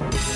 Bye.